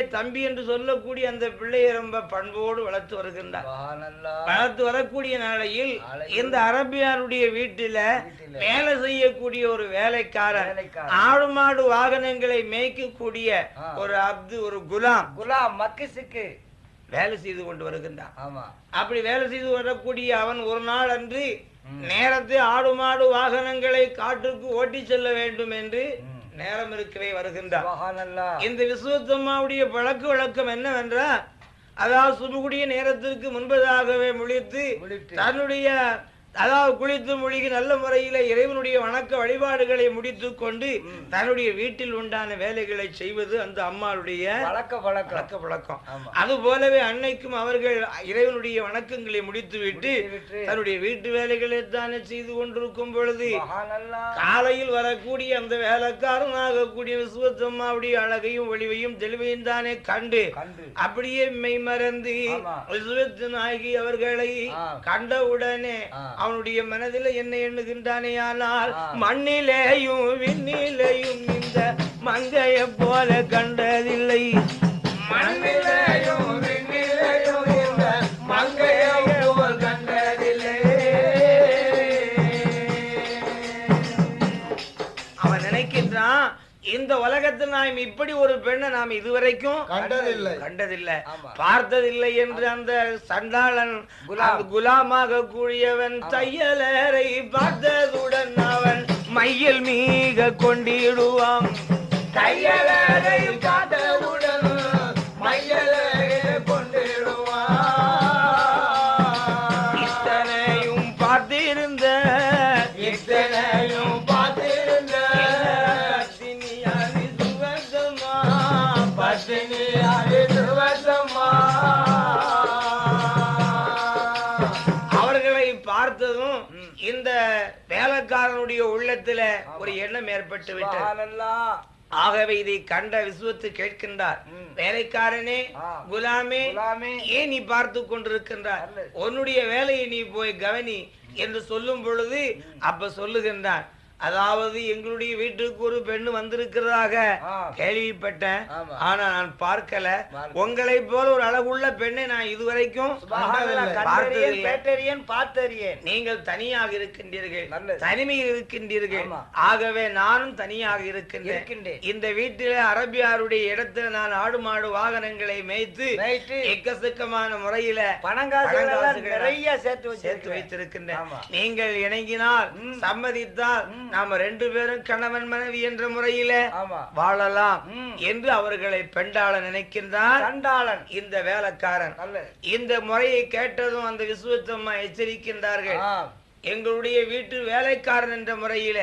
தன்னுடைய தம்பி என்று சொல்லக்கூடிய அந்த பிள்ளையை ரொம்ப பண்போடு வளர்த்து வருகின்றார் வளர்த்து வரக்கூடிய நாளையில் இந்த அரபியாருடைய வீட்டில. வேலை செய்யக்கூடிய ஒரு வேலைக்காரன். ஆடு மாடு வாகனங்களை மேய்க்கக்கூடிய. ஒரு அப்து ஒரு குலாம் குலாம் மக்கு சிக்கு வேலை செய்து கொண்டு வருகின்றான் அப்படி வேலை செய்து வரக்கூடிய அவன் ஒரு நாள் அன்று நேரத்தை ஆடு மாடு வாகனங்களை காட்டுக்கு ஓட்டி செல்ல வேண்டும் என்று. நேரம் இருக்கவே சுபஹானல்லா இந்த விசுவத்தம்மாவுடைய பழக்க வழக்கம் என்னவென்றால் அதாவது சுபகுடைய நேரத்திற்கு முன்பதாகவே முழித்து. தன்னுடைய அதாவது குளித்து மூழ்கி நல்ல முறையில இறைவனுடைய வணக்க வழிபாடுகளை முடித்து கொண்டு தன்னுடைய வீட்டில் உண்டான வேலைகளை செய்வது அந்த அம்மாளுடைய பழக்க வழக்கம் அது போலவே அன்னைக்கும் அவர்கள் இறைவனுடைய வணக்கங்களை முடித்துவிட்டு விட்டு தன்னுடைய வீட்டு வேலைகளை தானே செய்து கொண்டிருக்கும் பொழுது காலையில் வரக்கூடிய அந்த வேலைக்காரன் ஆகக்கூடிய விசுவத்தம்மாவுடைய அழகையும் ஒளிவையும் தெளிவையும் தானே கண்டு அப்படியே மெய் மறந்து ஆமா. விசுவத்தனாகி அவர்களை. கண்டவுடனே. அவனுடைய மனதில் என்ன எண்ணுகின்றானே ஆனால் ஆ. மண்ணிலேயும் விண்ணிலேயும் இந்த மங்கைய போல கண்டதில்லை மண்ணிலேயும் இந்த உலகத்தில் நாம் இப்படி ஒரு பெண்ணை நாம் இதுவரைக்கும் கண்டதில்லை. கண்டதில்லை. பார்த்ததில்லை என்று அந்த சண்டாளன் குலாமாக கூடியவன் தையலரை பார்த்ததுடன் அவன் மையல் மீக கொண்டிடுவான். தையலரை பார்த்தவுடன் அவர்களை பார்த்ததும் இந்த வேலைக்காரனுடைய உள்ளத்துல ஒரு எண்ணம் ஏற்பட்டு விட்டது. ஆகவே இதை கண்ட விசுவத்து கேட்கின்றார். வேலைக்காரனே. குலாமே ஏன் நீ பார்த்து கொண்டிருக்கின்றார். உன்னுடைய வேலையை நீ போய் கவனி என்று சொல்லும் பொழுது அப்ப சொல்லுகின்றான் அதாவது எங்களுடைய வீட்டுக்கு ஒரு பெண்ணு வந்திருக்கிறதாக. கேள்விப்பட்டேன். ஆனா நான் பார்க்கல. உங்களை போல ஒரு அழகுள்ள பெண்ணை நான் இதுவரைக்கும் கேட்டறியேன் பார்த்தறியேன் நீங்கள் தனியாக இருக்கின்றீர்கள். தனிமையில் இருக்கின்றீர்கள். ஆகவே நானும் தனியாக இருக்கின்றேன். இந்த வீட்டில அரபியாருடைய இடத்துல நான் ஆடு மாடு வாகனங்களை மேய்த்து நைட்டு எக்கச்சக்கமான முறையில பணங்காசுகள் நிறைய சேர்த்து சேர்த்து வைத்திருக்கின்றேன். நீங்கள் இணங்கினால். சம்மதித்தால் நாம ரெண்டு பேரும் கணவன் மனைவி என்ற முறையில வாழலாம். என்று அவர்களை பெண்டாள நினைக்கின்றான் கண்டாளன் இந்த வேலைக்காரன். இந்த முறையை கேட்டதும் அந்த விசுவத்தம்மா எச்சரிக்கின்றார்கள். எங்களுடைய வீட்டு வேலைக்காரன் என்ற முறையில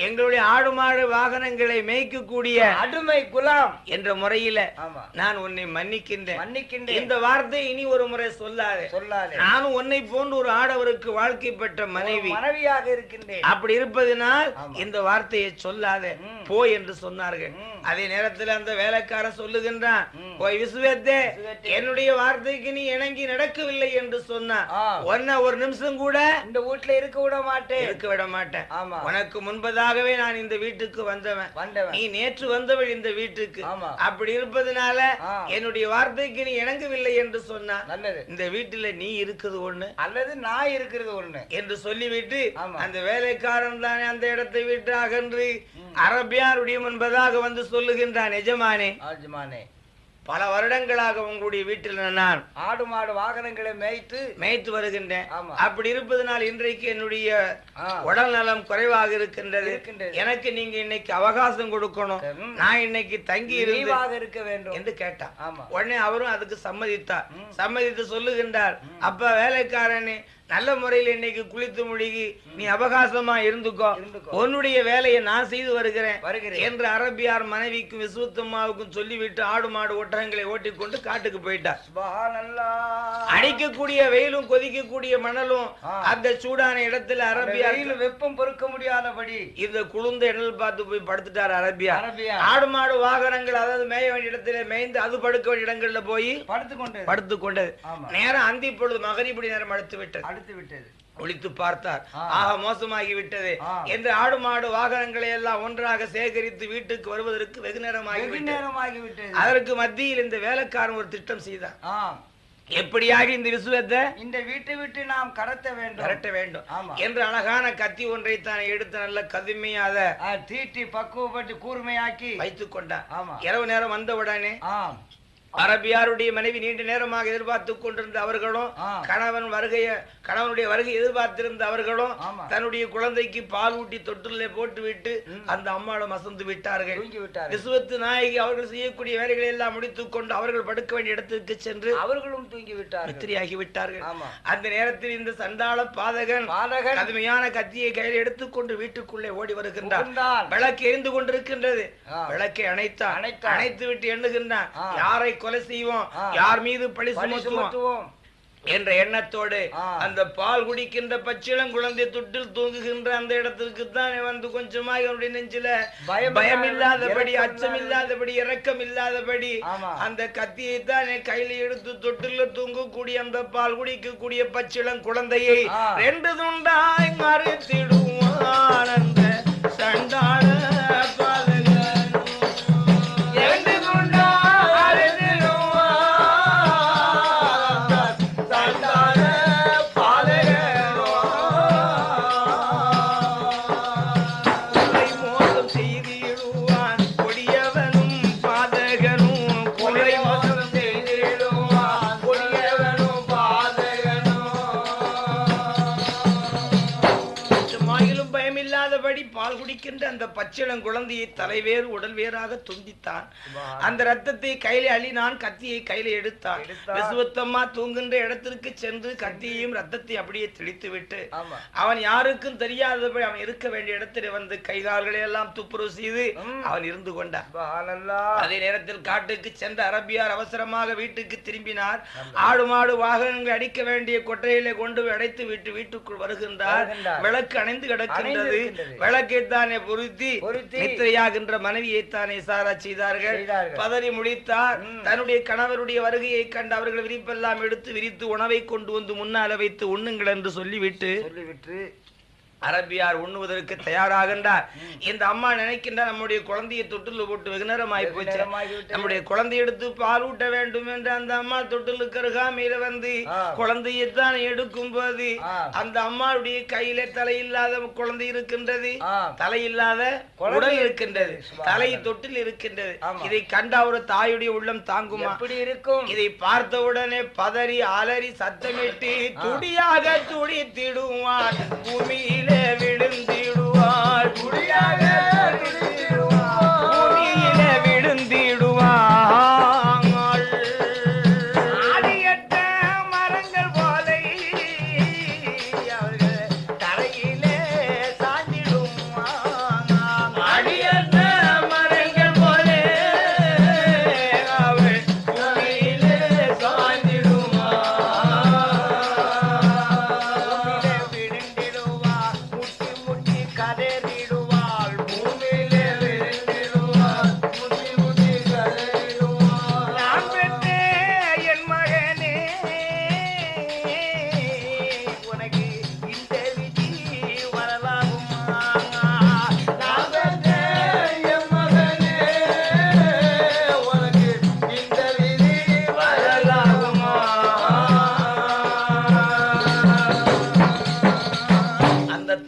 எங்களுடைய ஆடு மாடு வாகனங்களை மேய்க்கக்கூடிய அடிமை குலாம் என்ற முறையில நான் உன்னை மன்னிக்கின்றேன் மன்னிக்கின்றேன் இந்த வார்த்தை இனி ஒரு முறை சொல்லாதே சொல்லாதே நானும் உன்னை போன்று ஒரு ஆடவருக்கு வாழ்க்கைப்பட்ட மனைவி மனைவியாக இருக்கின்றேன் அப்படி இருப்பதனால். இந்த வார்த்தையை சொல்லாதே. போ என்று சொன்னார்கள். அதே நேரத்தில் அந்த வேலைக்காரன் சொல்லுகின்றான். போய் விசுவத்தே. என்னுடைய வார்த்தைக்கு நீ இணங்கி நடக்கவில்லை என்று சொன்னா ஆ. உன்னை ஒரு நிமிஷம் கூட இந்த வீட்டுல இருக்க விட மாட்டேன் இருக்க விட மாட்டேன் ஆமா. உனக்கு முன்பதாகவே நான் இந்த வீட்டுக்கு வந்தவன். வந்தவன். நீ நேற்று வந்தவள் இந்த வீட்டுக்கு. அப்படி இருப்பதனால. என்னுடைய வார்த்தைக்கு நீ இணங்கவில்லை என்று சொன்னா நல்லது. இந்த வீட்டுல நீ இருக்குது ஒண்ணு. அல்லது நான் இருக்கிறது ஒண்ணு. என்று சொல்லிவிட்டு. அந்த வேலைக்காரன் தானே அந்த இடத்தை விட்டு அகன்று அரபியாருடைய முன்பதாக வந்து சொல்லுகின்றான் எஜமானே ஆஜ்மானே பல வருடங்களாக உங்களுடைய வீட்டில் நான் ஆடு மாடு வாகனங்களை மேய்த்து மேய்த்து வருகின்றேன். அப்படி இருப்பதனால் இன்றைக்கு என்னுடைய. உடல் நலம் குறைவாக இருக்கின்றது. எனக்கு நீங்க இன்னைக்கு அவகாசம் கொடுக்கணும். நான் இன்னைக்கு தங்கி இருக்க வேண்டும் என்று கேட்டான் உடனே அவரும் அதுக்கு சம்மதித்தார். சம்மதித்து சொல்லுகின்றார் அப்ப வேலைக்காரனே நல்ல முறையில் இன்னைக்கு குளித்து முழுகி நீ அபகாசமா இருந்துக்கோ. உன்னுடைய வேலையை நான் செய்து வருகிறேன் என்று அரபியார் மனைவிக்கும் விசுவத்தம்மாவுக்கும் சொல்லிவிட்டு ஆடு மாடு ஒட்டகங்களை ஓட்டிக்கொண்டு காட்டுக்கு போயிட்டார். அடிக்கக்கூடிய வெயிலும் கொதிக்கக்கூடிய மணலும். அந்த சூடான இடத்துல அரபியார் வெப்பம் பொறுக்க முடியாதபடி. இந்த குளிர்ந்த இணல் பார்த்து போய் படுத்துட்டார் அரபியா ஆடு மாடு வாகனங்கள் அதாவது மேய வேண்டிய இடத்துல மேய்ந்து அது படுக்க வேண்டிய இடங்கள்ல போய் படுத்து கொண்டு படுத்து கொண்டது ஆமா. நேரம் அந்தி பொழுது மகரிபடி நேரம் அடுத்து விட்டது அடுத்து விட்டது. ஒழித்து பார்த்தார். ஆக மோசமாகி விட்டது. என்று ஆடு மாடு வாகனங்களை எல்லாம் ஒன்றாக சேகரித்து வீட்டுக்கு வருவதற்கு வெகு நேரமாகி விட்டது. அதற்கு மத்தியில் இந்த வேலைக்காரன் ஒரு திட்டம் செய்தான் ஆம் எப்படியாக இந்த விசுவத்தை இந்த வீட்டை விட்டு நாம் கடத்த வேண்டும். விரட்ட வேண்டும். என்று அழகான கத்தி ஒன்றை தான் எடுத்து நல்ல கதுமையாக ஆ, தீட்டி பக்குவப்பட்டு கூர்மையாக்கி வைத்துக் கொண்டான் இரவு நேரம் வந்தவுடனே அரபியாருடைய மனைவி நீண்ட நேரமாக எதிர்பார்த்து கொண்டிருந்த அவர்களும். கணவன் வருகைய கணவனுடைய வருகை எதிர்பார்த்திருந்த அவர்களும். தன்னுடைய குழந்தைக்கு பால் ஊட்டி தொட்டிலே போட்டு விட்டு அந்த அம்மாவிடம் அசந்து விட்டார்கள் விட்டார் விசுவத்து நாயகி அவர்கள் செய்யக்கூடிய வேலைகளை எல்லாம் முடித்துக் கொண்டு அவர்கள் படுக்க வேண்டிய இடத்துக்கு சென்று அவர்களும் தூங்கி மித்திரியாகி விட்டார்கள் அந்த நேரத்தில் இந்த சண்டாள பாதகன் பாதகன் கடுமையான கத்தியை கையில் எடுத்துக்கொண்டு வீட்டுக்குள்ளே ஓடி வருகின்றார். விளக்கு எரிந்து கொண்டிருக்கின்றது. விளக்கை அணைத்தான். அணைத்து விட்டு எண்ணுகின்றான். யாரை கொலை செய்வோம். யார் மீது பழி சுமத்துவோம் என்ற எண்ணத்தோடு. அந்த பால் குடிக்கின்ற பச்சிளம் குழந்தை தொட்டில் தூங்குகின்ற அந்த இடத்திற்கு தான் வந்து கொஞ்சமாக அவனுடைய நெஞ்சில பயம் பயம் இல்லாத- இல்லாதபடி அச்சம் இல்லாதபடி இரக்கம் இல்லாதபடி. அந்த கத்தியை தான் கையில எடுத்து தொட்டில தூங்கக்கூடிய அந்த பால் குடிக்கக்கூடிய பச்சிளம் குழந்தையை. ரெண்டு துண்டாய் மறுத்திடுவான் அந்த சண்டாள அந்த பச்சிளம் குழந்தையை தலைவேறு உடல் வேறாக துண்டித்தான். அந்த ரத்தத்தை கையில அள்ளினான் கத்தியை கையில எடுத்தான். விசுவத்தம்மா தூங்குகின்ற இடத்திற்கு சென்று கத்தியையும் ரத்தத்தை அப்படியே தெளித்து விட்டு அவன் யாருக்கும் தெரியாதபடி அவன் இருக்க வேண்டிய இடத்துல வந்து கை கால்களை எல்லாம் துப்புரவு செய்து. அவன் இருந்து கொண்டான். அதே நேரத்தில் காட்டுக்கு சென்ற அரபியார் அவசரமாக வீட்டுக்கு திரும்பினார். ஆடு மாடு வாகனங்கள் அடிக்க வேண்டிய கொட்டையிலே கொண்டு அடைத்து விட்டு வீட்டுக்குள் வருகின்றார். விளக்கு அணைந்து கிடக்கின்றது. விளக்கைத்தானே பொருத்தி. பொருத்தி. நித்திரையாகின்ற மனைவியைத்தானே சாரா செய்தார்கள். பதறி முடித்தார். தன்னுடைய கணவருடைய வருகையை கண்டு அவர்கள் விரிப்பெல்லாம் எடுத்து விரித்து உணவை கொண்டு வந்து முன்னால வைத்து உண்ணுங்கள் என்று சொல்லிவிட்டு சொல்லிவிட்டு அரபியார் உண்ணுவதற்கு தயாராகின்றார் இந்த அம்மா நினைக்கின்றார் நம்முடைய குழந்தையை தொட்டில் போட்டு வெகு நேரம் ஆகி போச்சு நேரமாகிவிட்டது. நம்முடைய குழந்தை எடுத்து பால் ஊட்ட வேண்டும் என்று அந்த அம்மா தொட்டிலுக்கு அருகாமையில வந்து. குழந்தையை தான் எடுக்கும் போது. அந்த அம்மாவுடைய கையில தலையில்லாத குழந்தை இருக்கின்றது. தலையில்லாத உடல் இருக்கின்றது. தலை தொட்டில் இருக்கின்றது. இதை கண்ட ஒரு தாயுடைய உள்ளம் தாங்குமா எப்படி இருக்கும் இதை பார்த்தவுடனே பதறி அலறி சத்தமிட்டு துடியாக துடித்திடுவான் பூமியிலே விழுந்திடுவாள் துடியாக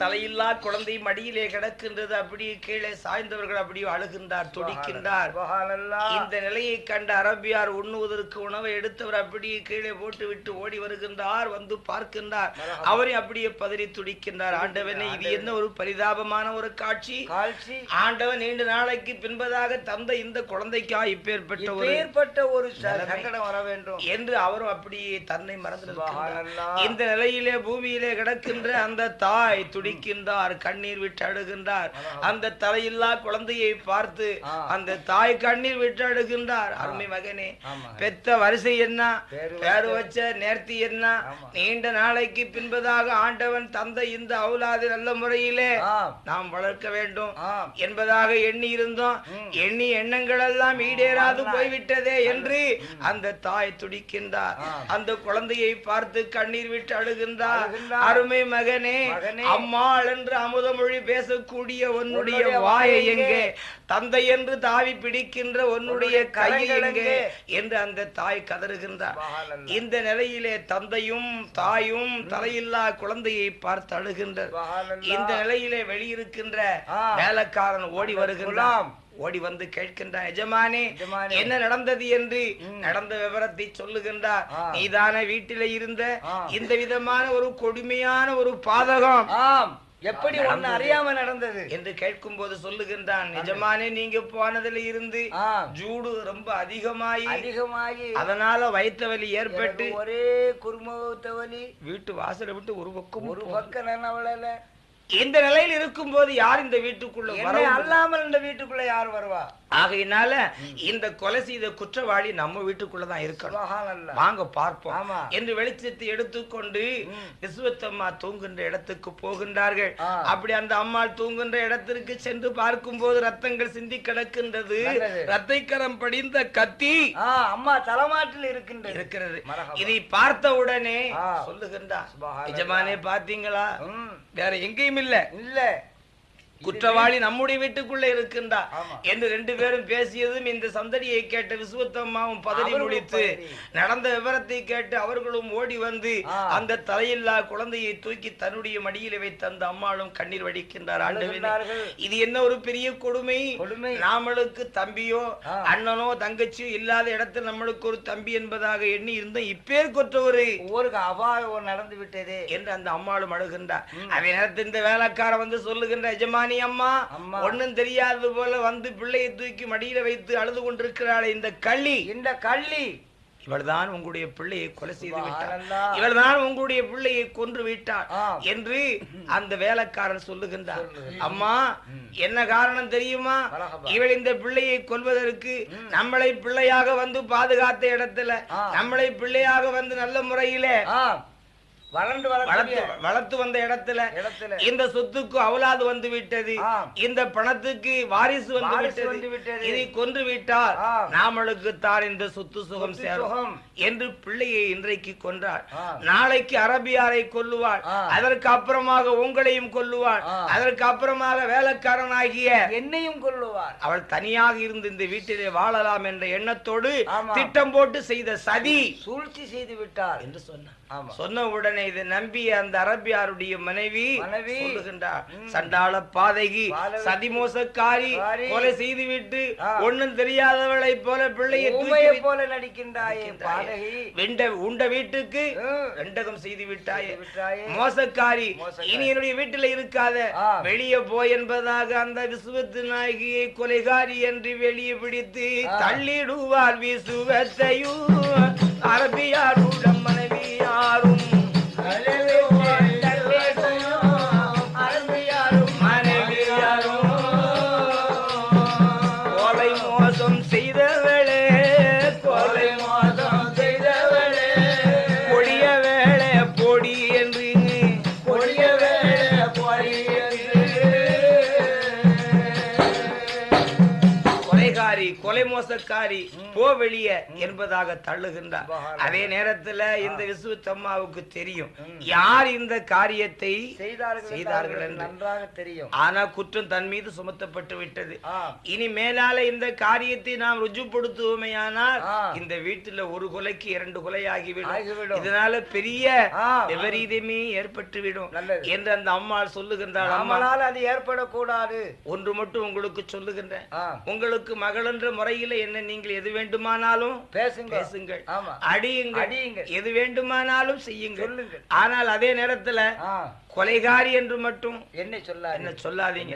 தலையில்லா குழந்தை மடியிலே கிடக்கின்றது அப்படியே கீழே சாய்ந்தவர்கள் அப்படியே அழுகின்றார் துடிக்கின்றார். இந்த நிலையை கண்ட அரபியார் உண்ணுவதற்கு உணவை எடுத்தவர் அப்படியே கீழே போட்டு விட்டு ஓடி வருகின்றார் வந்து பார்க்கின்றார். அவரை அப்படியே பதறி துடிக்கின்றார். ஆண்டவனே இது என்ன ஒரு பரிதாபமான ஒரு காட்சி? ஆண்டவன் நீண்ட நாளைக்கு பின்பதாக தந்த இந்த குழந்தைக்கா இப்பேற்பட்ட ஒரு இப்பேற்பட்ட ஒரு சங்கடம் வர வேண்டும். என்று அவரும் அப்படியே தன்னை மறந்து. இந்த நிலையிலே பூமியிலே கிடக்கின்ற அந்த தாய் துடிக்கின்றார் கண்ணீர் விட்டு அழுகின்றார் அந்த தலையில்லா குழந்தையை பார்த்து. அந்த தாய் கண்ணீர் விட்டு அழுகின்றார் அருமை மகனே. பெத்த வரிசை என்ன பேரு வச்ச நேர்த்தி என்ன. நீண்ட நாளைக்கு பின்பதாக ஆண்டவன் தந்த இந்த அவுலாது நல்ல முறையிலே நாம் வளர்க்க வேண்டும் என்பதாக எண்ணி இருந்தோம். எண்ணி எண்ணங்கள் எல்லாம் ஈடேறாது போய்விட்டதே என்று அந்த தாய் துடிக்கின்றார். அந்த குழந்தையை பார்த்து கண்ணீர் விட்டு அழுகின்றார். அருமை மகனே மகனே. அம்மாள் என்று அமுதமொழி பேசக்கூடிய உன்னுடைய வாயை எங்கே தந்தை என்று தாவி பிடிக்கின்ற உன்னுடைய உன்னுடைய கை கரங்கள் எங்கே? என்று அந்த தாய் கதறுகின்றார். இந்த நிலையிலே தந்தையும் தாயும் தலையில்லா குழந்தையை பார்த்து சுபஹானல்லாஹ். இந்த நிலையிலே வெளியிருக்கின்ற. வேலைக்காரன் ஓடி வருகின்றான். ஓடி வந்து கேட்கின்றான் எஜமானே. என்ன நடந்தது என்று. நடந்த விவரத்தை சொல்லுகின்றார். நீதான வீட்டிலே இருந்த. இந்த விதமான ஒரு கொடுமையான ஒரு பாதகம். ஆம். எப்படி ஒண்ணு அறியாம நடந்தது? என்று கேட்கும் போது சொல்லுகின்றான் நிஜமானே நீங்க போனதுல இருந்து ஜூடு ரொம்ப அதிகமாயி அதிகமாகி அதனால வயிற்று வலி ஏற்பட்டு ஒரே குருமுகத்த வலி. வீட்டு வாசலை விட்டு ஒரு பக்கம் ஒரு பக்கம் அவளல இந்த நிலையில் இருக்கும் போது யார் இந்த வீட்டுக்குள்ள அல்லாமல் இந்த வீட்டுக்குள்ள யார் வருவா? ஆகையினால இந்த கொலை செய்த குற்றவாளி நம்ம வீட்டுக்குள்ளதான் இருக்கணும். வாங்க பார்ப்போம். என்று வெளிச்சத்தை எடுத்துக்கொண்டு ம். விசுவத்தம்மா தூங்குகின்ற இடத்துக்கு போகின்றார்கள். அப்படி அந்த அம்மாள் தூங்குகின்ற இடத்திற்கு சென்று பார்க்கும் போது ரத்தங்கள் சிந்தி கிடக்கின்றது நல்லது. ரத்தைக்கரம் படிந்த கத்தி அம்மா தலைமாட்டில் இருக்கின்றது இருக்கிறது. இதை பார்த்த உடனே சுபஹானல்லாஹ். நிஜமானே பாத்தீங்களா வேற எங்கேயும் இல்ல இல்ல குற்றவாளி நம்முடைய வீட்டுக்குள்ள இருக்கின்றார். என்று ரெண்டு பேரும் பேசியதும் இந்த சந்தடியை கேட்ட விசுவத்தம்மாவும் பதறி முடித்து. நடந்த விவரத்தை கேட்டு அவர்களும் ஓடி வந்து. அந்த தலையில்லா குழந்தையை தூக்கி தன்னுடைய மடியில வைத்த அந்த அம்மாளும் கண்ணீர் வடிக்கின்றார் ஆண்டவனே. இது என்ன ஒரு பெரிய கொடுமை. நாமளுக்கு தம்பியோ. அண்ணனோ தங்கச்சியோ இல்லாத இடத்தில் நம்மளுக்கு ஒரு தம்பி என்பதாக எண்ணி இருந்தோம் இப்பேர் கொற்ற ஒரு ஒவ்வொரு அபாயம் நடந்து விட்டதே என்று அந்த அம்மாளும் அழுகின்றார் அவன் நேரத்தில் இந்த வேலைக்காரன் வந்து சொல்லுகின்ற எஜமானி அம்மா அம்மா. ஒண்ணும் தெரியாதது போல வந்து பிள்ளையை தூக்கி மடியில வைத்து அழுது கொண்டிருக்கிறாளே இந்த கள்ளி இந்த கள்ளி இவள்தான் உங்களுடைய பிள்ளையை கொலை செய்து விட்டார். இவள்தான் உங்களுடைய பிள்ளையை கொன்று விட்டார் ஆ. என்று அந்த வேலைக்காரன் சொல்லுகின்றார் அம்மா என்ன காரணம் தெரியுமா. இவள் இந்த பிள்ளையை கொல்வதற்கு நம்மளை பிள்ளையாக வந்து பாதுகாத்த இடத்துல. நம்மளை பிள்ளையாக வந்து நல்ல முறையிலே வளர்ந்து வளர்த்து வளர்த்து வந்த இடத்துல இடத்துல இந்த சொத்துக்கு அவலாது வந்து விட்டது. இந்த பணத்துக்கு வாரிசு வந்து விட்டது. இதை கொன்று விட்டால். நாமளுக்கு தான் இந்த சொத்து சுகம் சேரும். என்று பிள்ளையை இன்றைக்கு கொன்றாள் ஆம். நாளைக்கு அரபியாரை கொல்லுவாள். அதற்கு அப்புறமாக உங்களையும் கொல்லுவாள். அதற்கு அப்புறமாக வேலைக்காரனாகிய என்னையும் கொல்லுவார் அவள் தனியாக இருந்து இந்த வீட்டிலே வாழலாம் என்ற எண்ணத்தோடு. திட்டம் போட்டு செய்த சதி சூழ்ச்சி செய்து விட்டார் என்று சொன்னார் சொன்ன உடனே இதை நம்பிய அந்த அரபியாருடைய மனைவி மனைவி. சொல்லுகின்றார். சண்டாள பாதகி. சதிமோசக்காரி காரி. கொலை செய்துவிட்டு ஆ. ஒண்ணும் தெரியாதவளை போல பிள்ளையை போல நடிக்கின்றாயே பாதகி வெண்ட உண்ட வீட்டுக்கு. ரெண்டகம் செய்து விட்டாயே செய்து. மோசக்காரி. இனி என்னுடைய வீட்டுல இருக்காத. வெளியே போய் என்பதாக அந்த விசுவத்து நாயகியை கொலைகாரி என்று வெளியே பிடித்து. தள்ளிடுவார் விசுவத்தையும் அரபியாருடன் மனைவியாரும் கொலை மோசம் செய்தவளே கொலை மோசம் செய்தவளே. கொடிய வேளை பொடி என்று கொடிய வேளை பொடி என்று. கொலைகாரி கொலை மோசக்காரி போ வெளிய என்பதாக தள்ளுகின்றார். அதே நேரத்துல இந்த விசுவத்தம்மாவுக்கு தெரியும். யார் இந்த காரியத்தை செய்தார்கள் என்று. நன்றாக தெரியும். ஆனா குற்றம் தன் மீது சுமத்தப்பட்டு விட்டது. இனி மேலால இந்த காரியத்தை நாம் ருஜுப்படுத்துவோமேயானால். இந்த வீட்டுல ஒரு கொலைக்கு இரண்டு கொலை ஆகிவிடும். இதனால பெரிய. விபரீதமே ஏற்பட்டு விடும் நல்லது. என்று அந்த அம்மாள் சொல்லுகின்றாள். அம்மா நம்மளால் அது ஏற்படக்கூடாது. ஒன்று மட்டும் உங்களுக்கு சொல்லுகின்றேன். ஆ. உங்களுக்கு மகள் என்ற முறையில என்ன நீங்கள் எது வேண்டுமானாலும் பேசுங்க. பேசுங்கள். அடியுங்கள். அடியுங்கள். எது வேண்டுமானாலும் செய்யுங்கள். ஆனால் அதே நேரத்துல கொலைகாரி என்று மட்டும் என்னை சொல்லாதீங்க? என்ன சொல்லாதீங்க?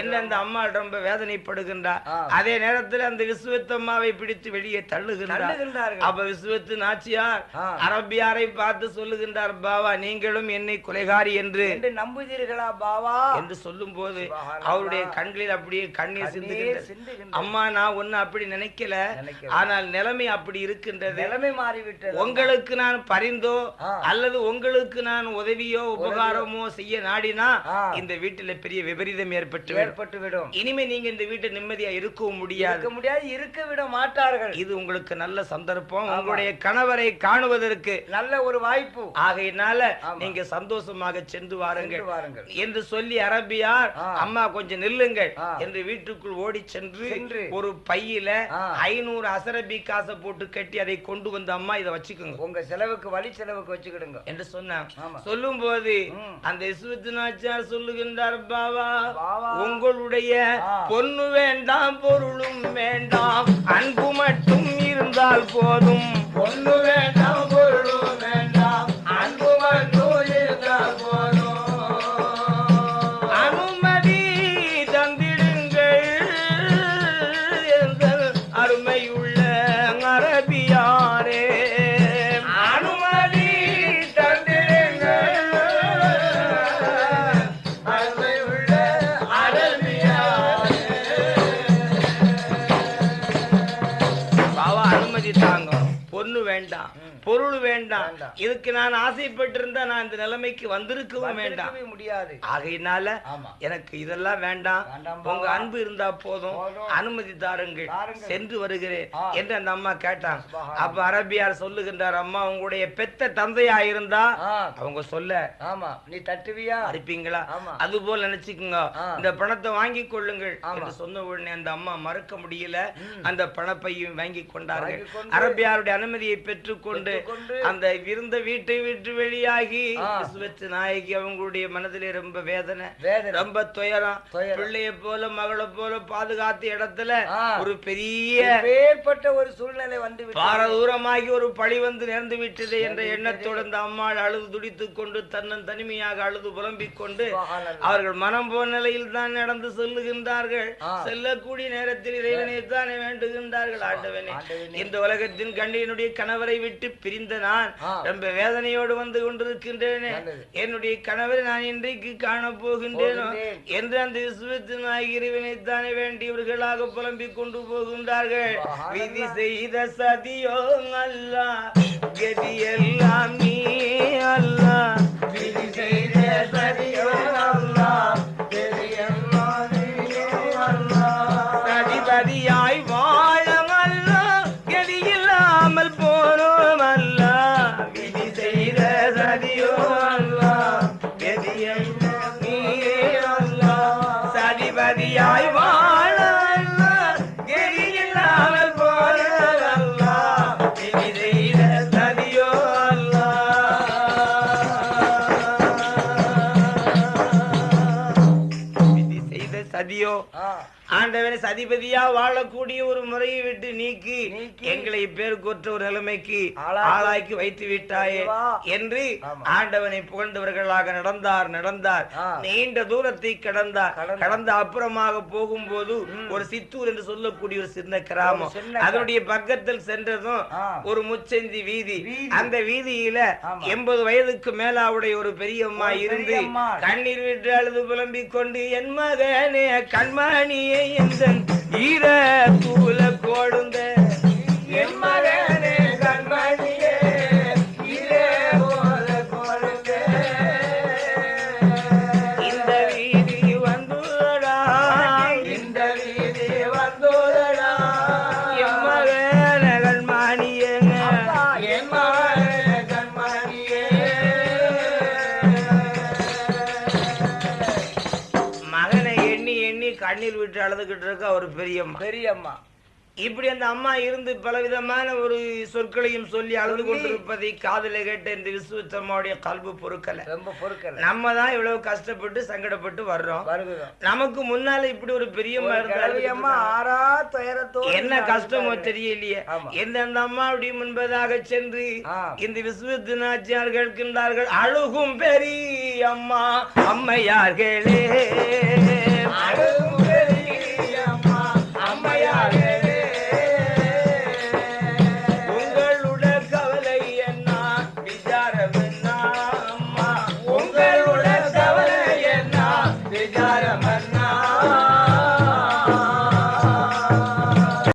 என்ன அந்த அம்மா ரொம்ப வேதனைப்படுகின்றார் ஆ. அதே நேரத்தில் அந்த விசுவத்தம்மாவை பிடித்து வெளியே தள்ளுகின்றார் அப்ப விசுவத்து நாச்சியார். அரபியாரை பார்த்து சொல்லுகின்றார் பாவா நீங்களும் என்னை கொலைகாரி என்று. என்று நம்புதீர்களா பாவா? என்று சொல்லும் போது. அவருடைய கண்களில் அப்படியே கண்ணீர் சிந்துகின்றது. அம்மா நான் ஒண்ணு அப்படி நினைக்கல. ஆனால் நிலைமை அப்படி இருக்கின்றது. நிலைமை மாறிவிட்டது. உங்களுக்கு நான் பரிந்தோ. அல்லது உங்களுக்கு நான் உதவியோ. உபகாரமோ செய்ய நாடினா. இந்த வீட்டுல பெரிய விபரீதம் ஏற்பட்டு. ஏற்பட்டு விடும் இனிமே நீங்க இந்த வீட்டை நிம்மதியா இருக்கவும் முடியாது முடியாது இருக்க விட மாட்டார்கள் இது உங்களுக்கு நல்ல சந்தர்ப்பம் உங்களுடைய கணவரை காணுவதற்கு நல்ல ஒரு வாய்ப்பு ஆகையினால. நீங்க சந்தோஷமாக சென்று வாருங்கள் என்று சொல்லி அரபியார். அம்மா கொஞ்சம் நில்லுங்கள். என்று வீட்டுக்குள் ஓடி சென்று. ஒரு பையில. ஐநூறு அசரபி காசை போட்டு கட்டி அதை கொண்டு வந்து அம்மா இதை வச்சுக்கோங்க உங்க செலவுக்கு வழி செலவுக்கு வச்சுக்கிடுங்க என்று சொன்னான் ஆமா. சொல்லும் போது. அந்த நாச்சார் சொல்லுகின்றார் பாவா பாவா. உங்களுடைய. பொண்ணு வேண்டாம் பொருளும் வேண்டாம் அன்பு மட்டும் இருந்தால் போதும் பொண்ணு வேண்டாம் வேண்டாம் பொருள் வேண்டாம். இதுக்கு நான் ஆசைப்பட்டிருந்தா நான் இந்த நிலைமைக்கு வந்திருக்கவும் வேண்டாம் முடியாது ஆகையினால எனக்கு இதெல்லாம் வேண்டாம் உங்க. அன்பு இருந்தா போதும். அனுமதி தாருங்கள். சென்று வருகிறேன். என்று அந்த அம்மா கேட்டாங்க. அப்ப அரபியார் சொல்லுகின்றார் அம்மா உங்களுடைய பெத்த தந்தையா இருந்தா அவங்க சொல்ல ஆமா நீ தட்டுவியா அரிப்பீங்களா ஆமா. அது போல நினைச்சுக்குங்க. இந்த பணத்தை வாங்கி கொள்ளுங்கள். என்று சொன்ன உடனே அந்த அம்மா மறுக்க முடியல. அந்த பணப்பையும் வாங்கி கொண்டார்கள் அரபியாருடைய அனுமதியை பெற்றுக்கொண்டு அந்த இருந்த வீட்டை விட்டு வெளியாகி. விஸ்வத்து நாயகி அவங்களுடைய மனதிலே ரொம்ப வேதனை ரொம்ப துயரம். பிள்ளைய போல மகளை போல பாதுகாத்த இடத்துல. ஒரு பெரிய ஏற்பட்ட ஒரு சூழ்நிலை வந்து. பாரதூரமாகி ஒரு பழி வந்து நேர்ந்து விட்டது என்ற எண்ணத்தோடு அந்த அம்மாள் அழுது துடித்துக் கொண்டு தன்னன் தனிமையாக அழுது புலம்பிக் கொண்டு. அவர்கள் மனம் போன நிலையில் தான் நடந்து செல்லுகின்றார்கள். செல்லக்கூடிய நேரத்தில் இறைவனை தானே வேண்டுகின்றார்கள் ஆண்டவனே. இந்த உலகத்தின் கண்டியனுடைய கணவரை விட்டு பிரிந்த நான். ரொம்ப வேதனையோடு வந்து கொண்டிருக்கின்றேனே. என்னுடைய கணவரை நான் இன்றைக்கு காண போகின்றேனோ. என்று அந்த விசுவத்தின் இறைவனை தானே வேண்டியவர்களாக புலம்பிக் கொண்டு போகின்றார்கள். விதி செய்த சதியோ அல்லா கதி எல்லாம் நீ அல்லா விதி செய்த சதியோ செய்த சதியோ ஆ, ஆண்டவனை சதிபதியா வாழக்கூடிய ஒரு முறையை விட்டு நீக்கி எங்களை பேருக்கொற்ற ஒரு நிலைமைக்கு ஆளாக்கி- வைத்து விட்டாயே. என்று. ஆண்டவனை புகழ்ந்தவர்களாக நடந்தார் நடந்தார். நீண்ட தூரத்தை கடந்தார். கடந்த அப்புறமாக போகும்போது ஒரு சித்தூர் என்று சொல்லக்கூடிய ஒரு சின்ன கிராமம் அதனுடைய பக்கத்தில் சென்றதும். ஒரு முச்சந்தி வீதி. அந்த வீதியில. எண்பது வயதுக்கு மேலாவுடைய ஒரு பெரியம்மா இருந்து. கண்ணீர் விட்டு அழுது புலம்பிக் கொண்டு என் மகனே கண்மணியே எந்த ஈர தூல பெரியம்மா. பெரியம்மா. இப்படி அந்த அம்மா இருந்து பலவிதமான ஒரு சொற்களையும் சொல்லி அழுது கொண்டிருப்பதை காதுல கேட்ட இந்த விசுவத்தம்மாவுடைய கல்வி பொறுக்கல. ரொம்ப பொறுக்கல. நம்ம தான் இவ்வளவு கஷ்டப்பட்டு சங்கடப்பட்டு வர்றோம். நமக்கு முன்னால இப்படி ஒரு பெரிய கிழவியம்மா ஆறா துயரத்தோடு என்ன கஷ்டமோ தெரியலையே. ஆமா. எந்தெந்த அம்மாவுடைய முன்பதாக சென்று. இந்த விஸ்வத்தினாச்சியார் கேட்கின்றார்கள் அழுகும் பெரிய அம்மா அம்மையார்களே. அழுகும்